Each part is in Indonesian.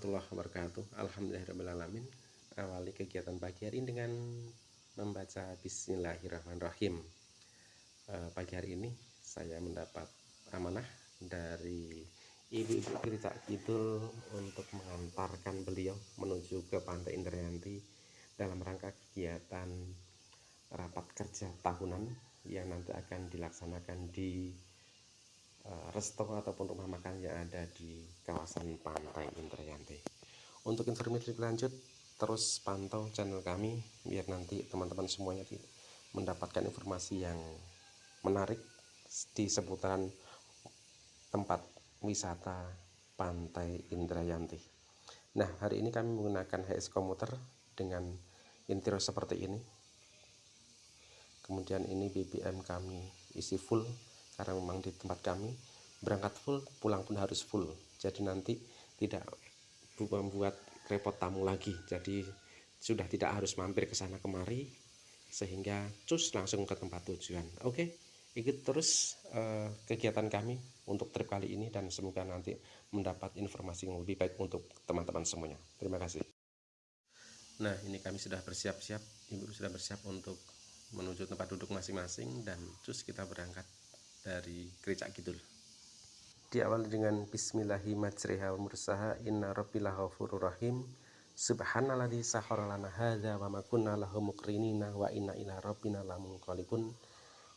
warahmatullahi wabarakatuh. Alhamdulillahirrahmanirrahim Awali kegiatan pagi hari ini dengan membaca Bismillahirrahmanirrahim. E, Pagi hari ini saya mendapat amanah dari ibu-ibu cerita Kidul Untuk mengantarkan beliau menuju ke Pantai Indrayanti Dalam rangka kegiatan rapat kerja tahunan Yang nanti akan dilaksanakan di Eh, resto ataupun rumah makan yang ada di kawasan pantai Indrayanti untuk informasi lanjut terus pantau channel kami biar nanti teman-teman semuanya mendapatkan informasi yang menarik di seputaran tempat wisata pantai Indrayanti nah hari ini kami menggunakan HS komuter dengan interior seperti ini. Kemudian ini BBM kami isi full karena memang di tempat kami berangkat full pulang pun harus full. Jadi nanti tidak membuat repot tamu lagi. Jadi sudah tidak harus mampir ke sana kemari sehingga cus langsung ke tempat tujuan. Oke? Ikut terus uh, kegiatan kami untuk trip kali ini dan semoga nanti mendapat informasi yang lebih baik untuk teman-teman semuanya. Terima kasih. Nah ini kami sudah bersiap-siap ibu sudah bersiap untuk menuju tempat duduk masing-masing dan cus kita berangkat dari gereja Kidul. Diawali dengan Bismillahirrahmanirrahim. Inna rabbilah rahim. Subhanalladzi sahara lana hadza wa ma kunna lahu muqrinina wa inna ila rabbina lamunqalibun.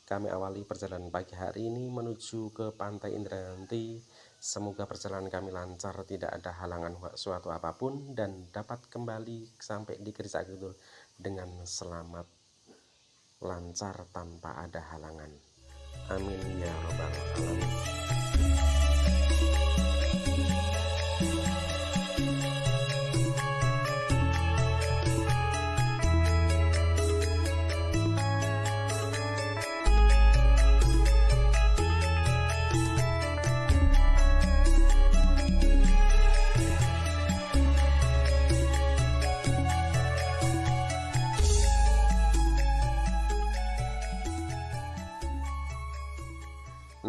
Kami awali perjalanan pagi hari ini menuju ke pantai Indrayanti semoga perjalanan kami lancar tidak ada halangan suatu apa pun dan dapat kembali sampai di gereja Kidul dengan selamat lancar tanpa ada halangan Amin ya robbal alamin.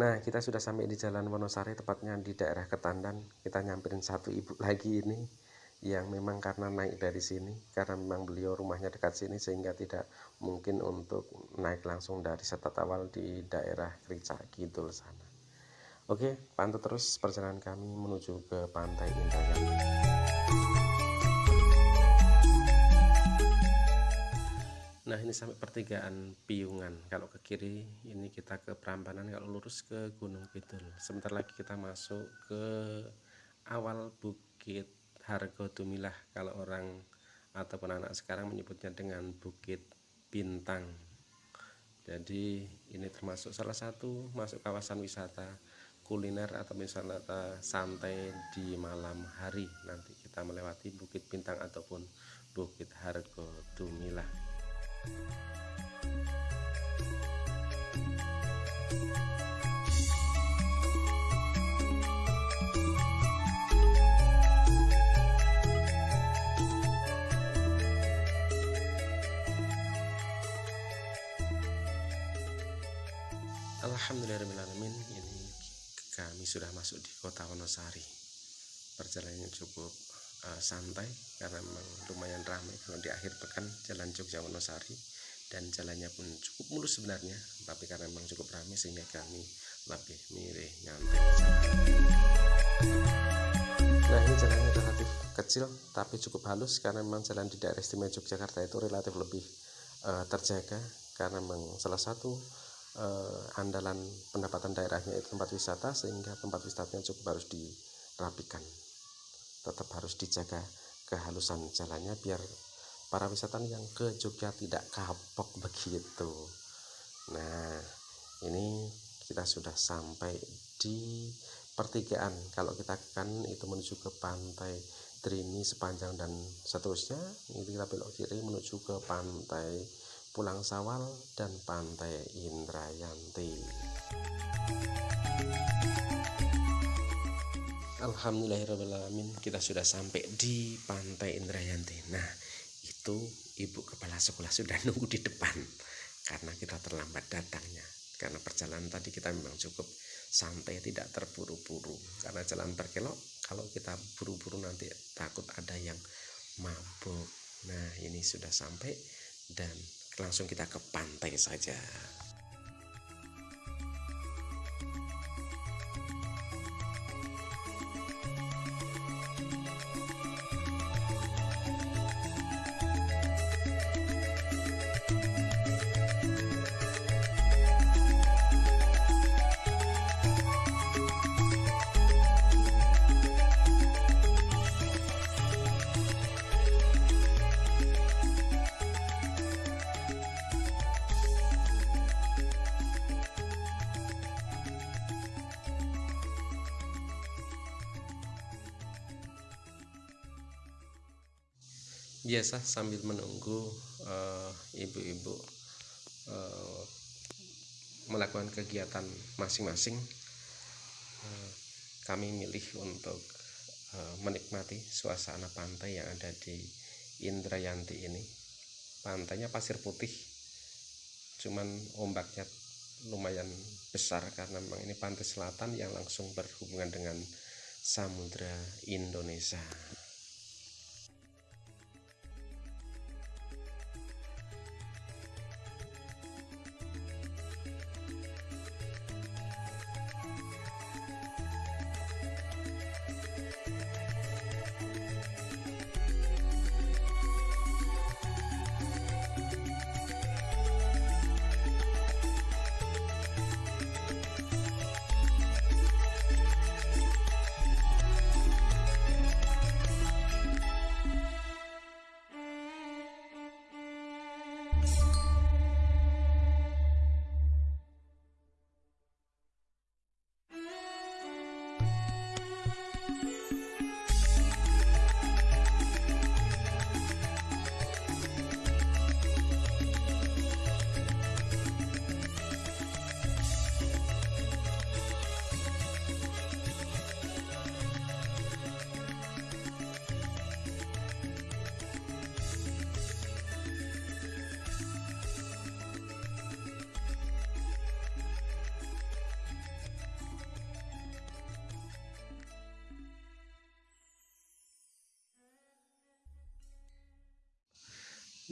Nah kita sudah sampai di Jalan Wonosari tepatnya di daerah Ketandan. Kita nyamperin satu ibu lagi ini yang memang karena naik dari sini karena memang beliau rumahnya dekat sini sehingga tidak mungkin untuk naik langsung dari setat awal di daerah Krica Kidul sana. Oke pantau terus perjalanan kami menuju ke Pantai Indrayani Ini sampai pertigaan Piungan Kalau ke kiri ini kita ke Prambanan. Kalau lurus ke Gunung Kidul. Sebentar lagi kita masuk ke awal Bukit Hargo Dumilah. Kalau orang ataupun anak sekarang menyebutnya dengan Bukit Bintang. Jadi ini termasuk salah satu masuk kawasan wisata kuliner atau wisata santai di malam hari. Nanti kita melewati Bukit Bintang ataupun Bukit Hargo Dumilah Alhamdulillahirrahmanirrahim ini kami sudah masuk di kota Wonosari. Perjalanannya cukup uh, santai karena memang lumayan ramai kalau di akhir pekan jalan Jogja Wonosari dan jalannya pun cukup mulus sebenarnya tapi karena memang cukup ramai sehingga kami lebih milih nyantai. Nah ini jalannya relatif kecil tapi cukup halus karena memang jalan di daerah istimewa Yogyakarta itu relatif lebih uh, terjaga karena memang salah satu uh, andalan pendapatan daerahnya itu tempat wisata sehingga tempat wisatanya cukup harus dirapikan tetap harus dijaga kehalusan jalannya biar para wisatawan yang ke Jogja tidak kapok begitu. Nah ini kita sudah sampai di pertigaan. Kalau kita kan itu menuju ke pantai Trini sepanjang dan seterusnya ini kita belok kiri menuju ke pantai Pulang Sawal dan pantai Indrayanti Alhamdulillahirrahmanirrahim kita sudah sampai di pantai Indrayanti. Nah itu ibu kepala sekolah sudah nunggu di depan karena kita terlambat datangnya. Karena perjalanan tadi kita memang cukup santai tidak terburu-buru. Karena jalan berkelok kalau kita buru-buru nanti takut ada yang mabuk. Nah ini sudah sampai dan langsung kita ke pantai saja biasa sambil menunggu eh, ibu-ibu uh, uh, melakukan kegiatan masing-masing uh, kami milih untuk uh, menikmati suasana pantai yang ada di Indrayanti ini. Pantainya pasir putih cuman ombaknya lumayan besar karena memang ini pantai selatan yang langsung berhubungan dengan Samudra Indonesia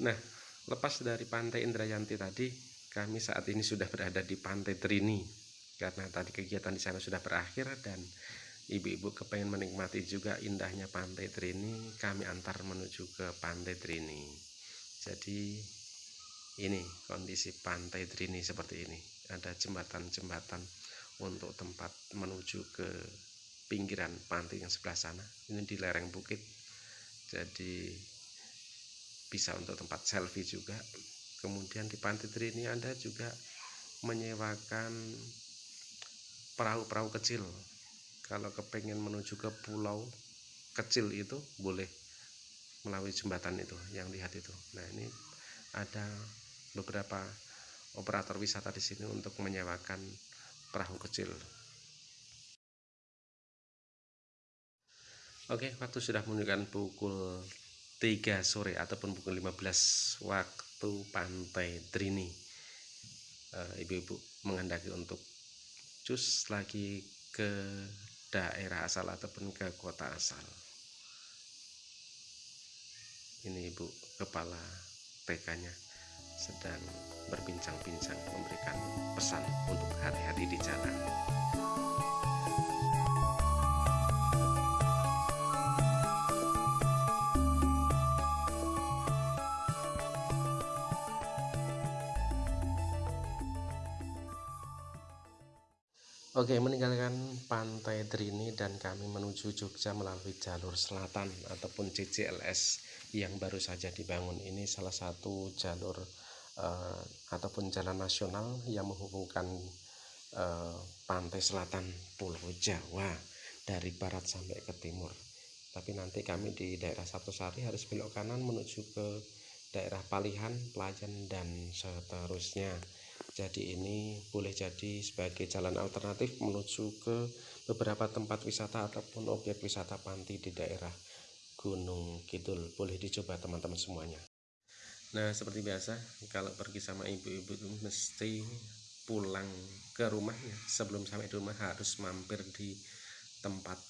Nah, lepas dari pantai Indrayanti tadi, kami saat ini sudah berada di pantai Trini karena tadi kegiatan di sana sudah berakhir dan ibu-ibu kepengen menikmati juga indahnya pantai Trini, kami antar menuju ke pantai Trini. Jadi ini kondisi pantai Trini seperti ini. Ada jembatan-jembatan untuk tempat menuju ke pinggiran pantai yang sebelah sana. Ini di lereng bukit. Jadi bisa untuk tempat selfie juga. Kemudian di pantai ini Anda juga menyewakan perahu-perahu kecil. Kalau kepengen menuju ke pulau kecil itu boleh melalui jembatan itu yang lihat itu. Nah ini ada beberapa operator wisata di sini untuk menyewakan perahu kecil. Oke, waktu sudah menunjukkan pukul 3 sore ataupun pukul 15 waktu pantai Trini eh, ibu-ibu menghendaki untuk cus lagi ke daerah asal ataupun ke kota asal. Ini ibu kepala TK nya sedang berbincang-bincang memberikan pesan untuk hati-hati di jalan Oke, meninggalkan pantai Drini dan kami menuju Jogja melalui jalur selatan ataupun CCLS yang baru saja dibangun. Ini salah satu jalur uh, ataupun jalan nasional yang menghubungkan uh, pantai selatan Pulau Jawa dari barat sampai ke timur. Tapi nanti kami di daerah Sari harus belok kanan menuju ke daerah Palihan, Pelayan dan seterusnya jadi ini boleh jadi sebagai jalan alternatif menuju ke beberapa tempat wisata ataupun objek wisata panti di daerah Gunung Kidul. Boleh dicoba teman-teman semuanya. Nah seperti biasa kalau pergi sama ibu-ibu mesti pulang ke rumahnya sebelum sampai di rumah harus mampir di tempat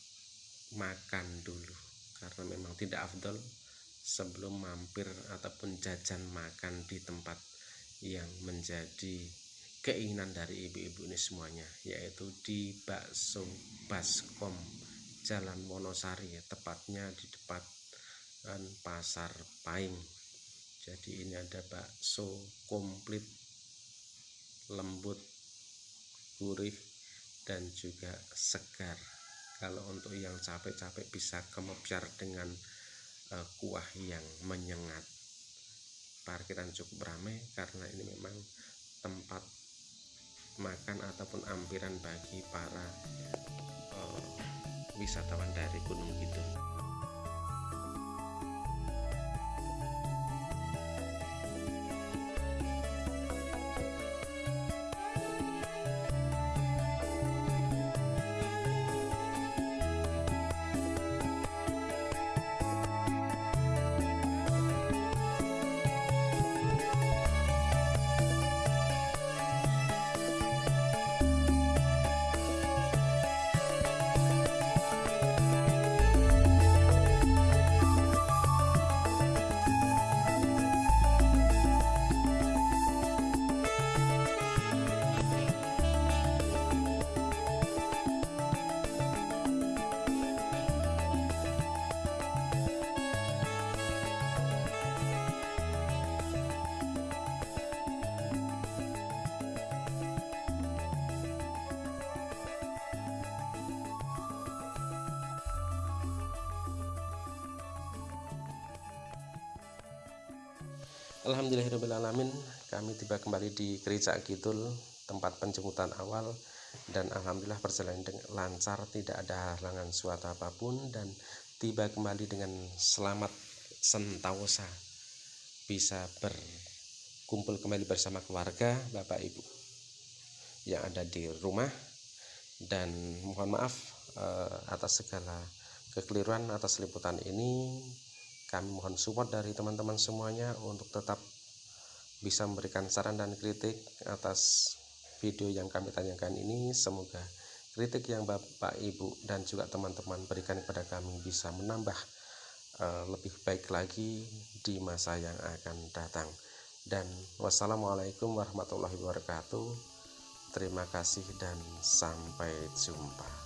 makan dulu. Karena memang tidak afdol sebelum mampir ataupun jajan makan di tempat yang menjadi keinginan dari ibu-ibu ini semuanya yaitu di bakso baskom Jalan Wonosari tepatnya di depan pasar Paing. Jadi ini ada bakso komplit lembut gurih dan juga segar. Kalau untuk yang capek-capek bisa kemepiar dengan uh, kuah yang menyengat parkiran cukup ramai karena ini memang tempat makan ataupun ampiran bagi para uh, wisatawan dari Gunung Kidul. Alhamdulillahirrahmanirrahim kami tiba kembali di gereja Kidul tempat penjemputan awal. Dan Alhamdulillah perjalanan lancar tidak ada halangan suatu apa pun. Dan tiba kembali dengan selamat sentausa bisa berkumpul kembali bersama keluarga Bapak Ibu yang ada di rumah. Dan mohon maaf eh, atas segala kekeliruan atas liputan ini kami mohon support dari teman-teman semuanya untuk tetap bisa memberikan saran dan kritik atas video yang kami tanyakan ini. Semoga kritik yang Bapak Ibu dan juga teman-teman berikan kepada kami bisa menambah uh, lebih baik lagi di masa yang akan datang. Dan wassalamualaikum warahmatullahi wabarakatuh. Terima kasih dan sampai jumpa